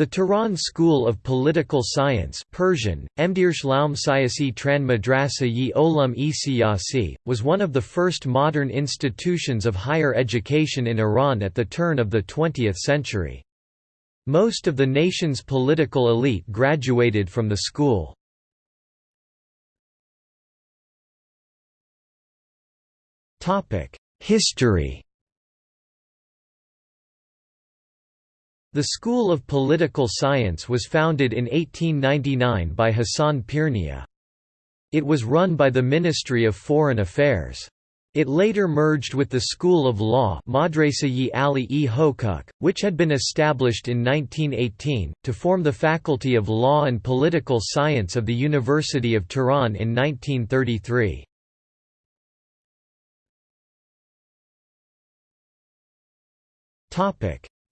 The Tehran School of Political Science Persian, Siyasi Tran Madrasa yi Olam e was one of the first modern institutions of higher education in Iran at the turn of the 20th century. Most of the nation's political elite graduated from the school. History The School of Political Science was founded in 1899 by Hassan Pirnia. It was run by the Ministry of Foreign Affairs. It later merged with the School of Law which had been established in 1918, to form the Faculty of Law and Political Science of the University of Tehran in 1933.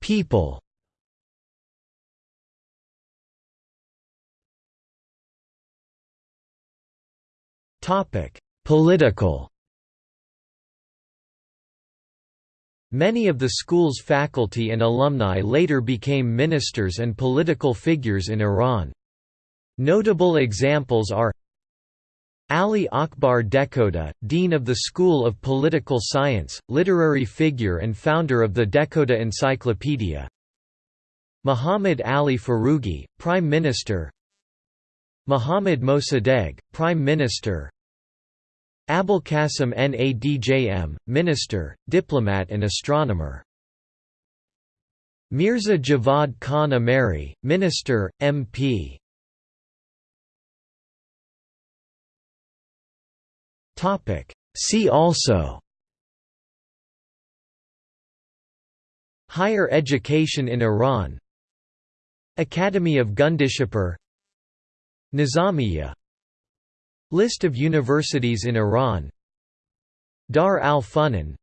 People Political. Many of the school's faculty and alumni later became ministers and political figures in Iran. Notable examples are Ali Akbar Dehkhoda, Dean of the School of Political Science, literary figure and founder of the Dehkhoda Encyclopedia. Muhammad Ali Foroughi, Prime Minister. Muhammad Mossadegh, Prime Minister Qasim Nadjm, minister, diplomat and astronomer. Mirza Javad Khan Ameri, minister, MP. Topic. See also. Higher education in Iran. Academy of Gundishapur Nizamiya List of universities in Iran. Dar al-Funun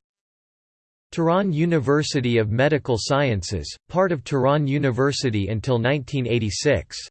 Tehran University of Medical Sciences, part of Tehran University until 1986